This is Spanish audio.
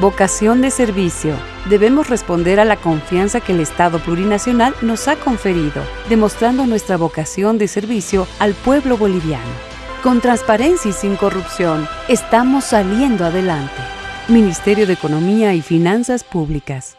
Vocación de servicio. Debemos responder a la confianza que el Estado plurinacional nos ha conferido, demostrando nuestra vocación de servicio al pueblo boliviano. Con transparencia y sin corrupción, estamos saliendo adelante. Ministerio de Economía y Finanzas Públicas.